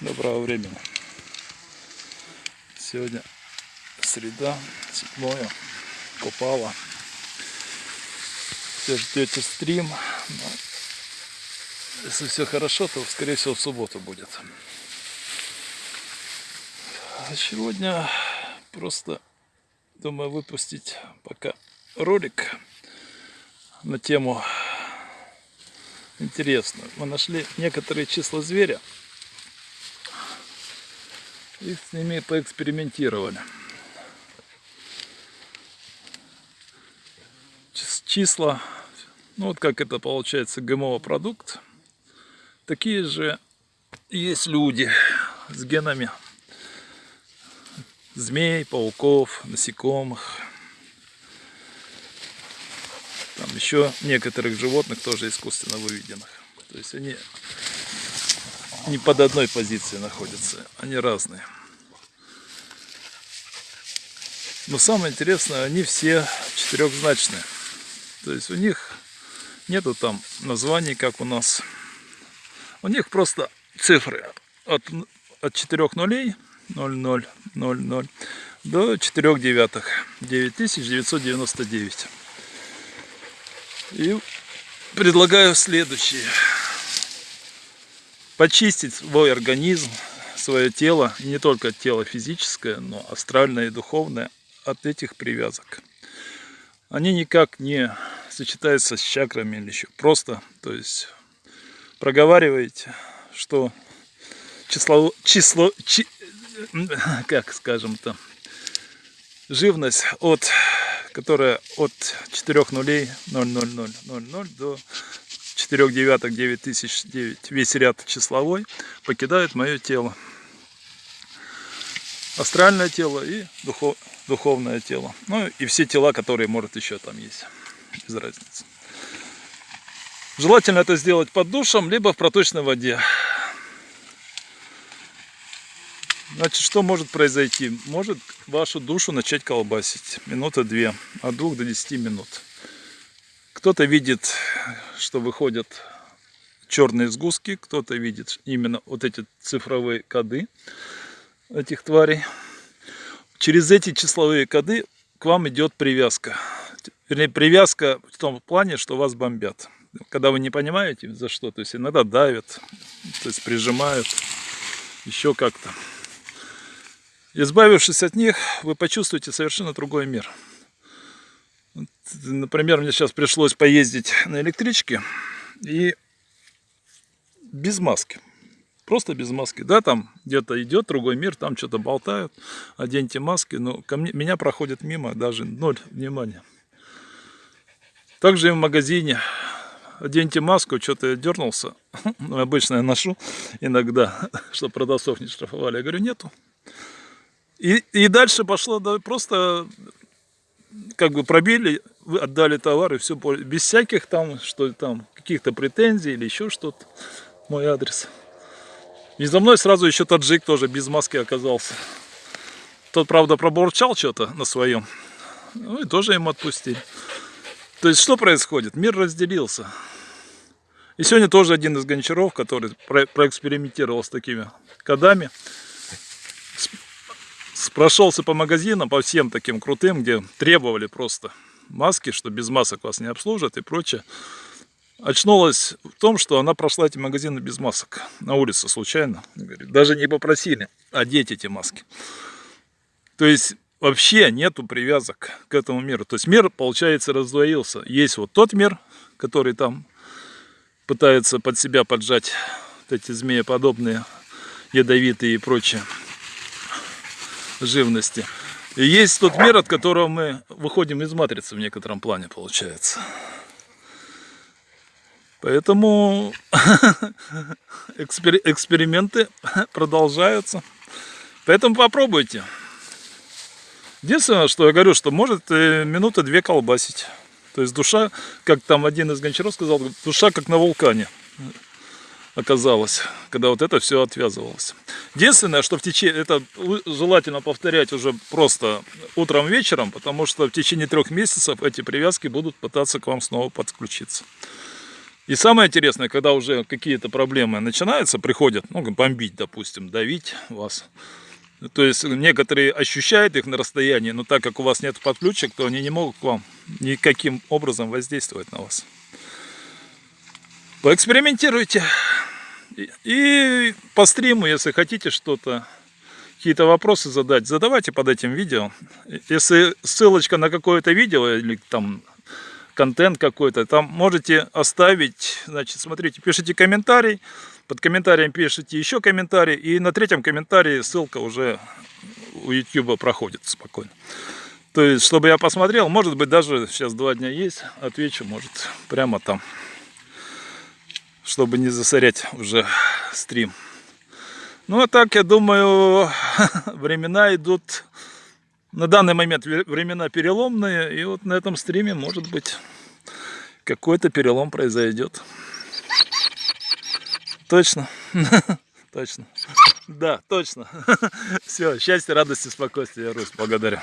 Доброго времени. Сегодня среда, 7 Купала. Все ждете стрим. Но если все хорошо, то скорее всего в субботу будет. А сегодня просто думаю выпустить пока ролик на тему интересно. Мы нашли некоторые числа зверя и с ними поэкспериментировали. Числа, ну вот как это получается ГМО продукт, такие же есть люди с генами змей, пауков, насекомых. Там еще некоторых животных тоже искусственно выведенных. То есть они не под одной позицией находятся, они разные. Но самое интересное, они все четырехзначные. То есть у них нету там названий, как у нас. У них просто цифры от, от 4 нулей 0000 до 4 девятых 9999. И предлагаю следующее почистить свой организм, свое тело, не только тело физическое, но астральное и духовное от этих привязок. Они никак не сочетаются с чакрами или еще. Просто, то есть, проговариваете, что число, число, чи, как скажем то, живность от, которая от 4 нулей 00000 до 4 девяток 9009, весь ряд числовой, покидает мое тело. Астральное тело и духов, духовное тело. Ну и все тела, которые, может, еще там есть. Без разницы. Желательно это сделать под душем, либо в проточной воде. Значит, что может произойти? Может вашу душу начать колбасить. Минута две, от двух до десяти минут. Кто-то видит, что выходят черные сгустки, кто-то видит именно вот эти цифровые коды этих тварей. Через эти числовые коды к вам идет привязка. Вернее, привязка в том плане, что вас бомбят. Когда вы не понимаете за что, то есть иногда давят, то есть прижимают, еще как-то. Избавившись от них, вы почувствуете совершенно другой мир. Например, мне сейчас пришлось поездить на электричке и без маски. Просто без маски. Да, там где-то идет другой мир, там что-то болтают, оденьте маски, но ко мне, меня проходит мимо, даже ноль внимания. Также и в магазине. Оденьте маску, что-то я дернулся. Обычно я ношу иногда, чтобы продавцов не штрафовали. Я говорю, нету. И, и дальше пошло да, просто как бы пробили, отдали товар и все, без всяких там, что там, каких-то претензий или еще что-то, мой адрес. И за мной сразу еще таджик тоже без маски оказался. Тот, правда, пробурчал что-то на своем, ну и тоже им отпустили. То есть, что происходит? Мир разделился. И сегодня тоже один из гончаров, который проэкспериментировал с такими кодами, прошелся по магазинам, по всем таким крутым, где требовали просто маски, что без масок вас не обслужат и прочее. Очнулась в том, что она прошла эти магазины без масок на улице случайно. Даже не попросили одеть эти маски. То есть вообще нету привязок к этому миру. То есть мир, получается, раздвоился. Есть вот тот мир, который там пытается под себя поджать вот эти змееподобные, ядовитые и прочее живности. И есть тот мир, от которого мы выходим из матрицы в некотором плане, получается. Поэтому эксперименты продолжаются. Поэтому попробуйте. Единственное, что я говорю, что может э, минуты две колбасить. То есть душа, как там один из гончаров сказал, душа как на вулкане оказалось, когда вот это все отвязывалось. Единственное, что в течение, это желательно повторять уже просто утром, вечером, потому что в течение трех месяцев эти привязки будут пытаться к вам снова подключиться. И самое интересное, когда уже какие-то проблемы начинаются, приходят, ну, бомбить, допустим, давить вас. То есть некоторые ощущают их на расстоянии, но так как у вас нет подключек, то они не могут к вам никаким образом воздействовать на вас. Поэкспериментируйте. И по стриму, если хотите что-то, какие-то вопросы задать, задавайте под этим видео. Если ссылочка на какое-то видео или там контент какой-то, там можете оставить, значит, смотрите, пишите комментарий, под комментарием пишите еще комментарий, и на третьем комментарии ссылка уже у YouTube проходит спокойно. То есть, чтобы я посмотрел, может быть, даже сейчас два дня есть, отвечу, может, прямо там, чтобы не засорять уже стрим. Ну, а так, я думаю, времена идут на данный момент времена переломные, и вот на этом стриме, может быть, какой-то перелом произойдет. Точно. Точно. Да, точно. Все, счастья, радости, спокойствия, Русь, благодарю.